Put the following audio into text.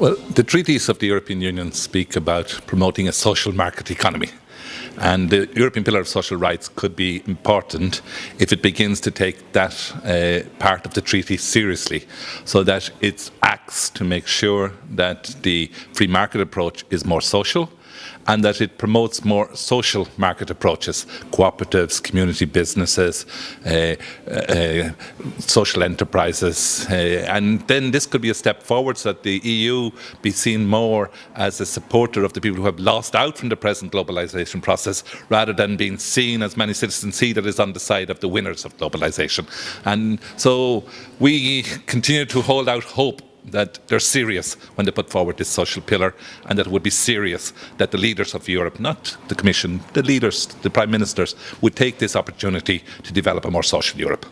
Well, the treaties of the European Union speak about promoting a social market economy. And the European Pillar of Social Rights could be important if it begins to take that uh, part of the treaty seriously, so that it acts to make sure that the free market approach is more social, and that it promotes more social market approaches, cooperatives, community businesses, uh, uh, social enterprises. Uh, and then this could be a step forward so that the EU be seen more as a supporter of the people who have lost out from the present globalisation process, rather than being seen, as many citizens see, that is on the side of the winners of globalisation. And so we continue to hold out hope that they're serious when they put forward this social pillar and that it would be serious that the leaders of Europe, not the Commission, the leaders, the Prime Ministers, would take this opportunity to develop a more social Europe.